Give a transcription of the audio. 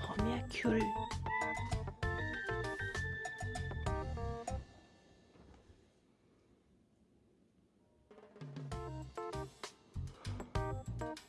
범이야 귤